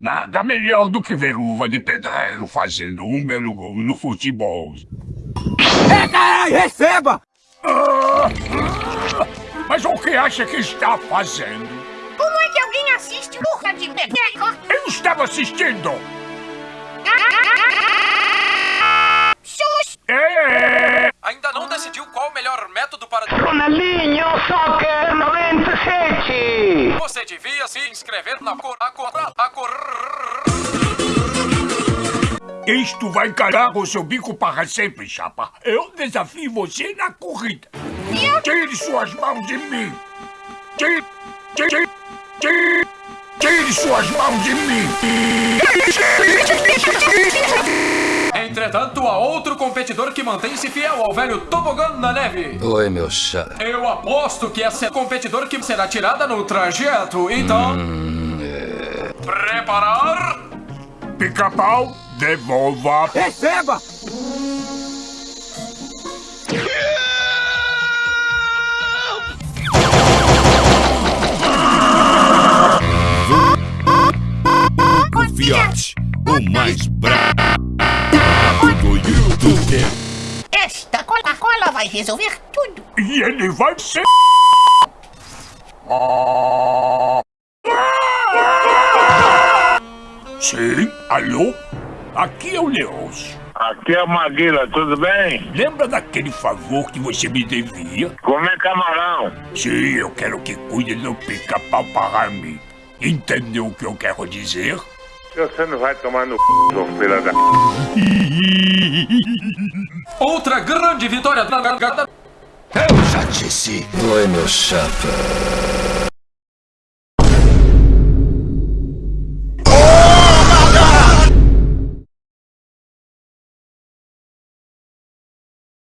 Nada melhor do que ver uva de pedreiro fazendo um belo gol no futebol. Aí, receba! Ah, ah, mas o que acha que está fazendo? Como é que alguém assiste Urra de Bebeco? Eu estava assistindo! Sus! É. Ainda não decidiu qual o melhor método para... Ronaldinho Soccer 97! Você devia se inscrever na cor... A cor... A cor... Isto vai encarar o seu bico para sempre, chapa. Eu desafio você na corrida. Tire suas mãos de mim. Tire... Tire... Tire... Tire suas mãos de mim. Entretanto, há outro competidor que mantém-se fiel ao velho tobogã na neve. Oi, meu chá. Eu aposto que esse é competidor que será tirada no trajeto, então... Hum, é... Preparar... Pica-pau, devolva. Receba! Fiat, o mais bravo vai resolver tudo. E ele vai ser... Sim, alô? Aqui é o Leôncio. Aqui é o Maguila, tudo bem? Lembra daquele favor que você me devia? Comer camarão. Sim, eu quero que cuide do pica-pau para mim. Entendeu o que eu quero dizer? Você não vai tomar no c, seu filho da... Outra grande vitória da. Eu já disse. Oi, meu chapa.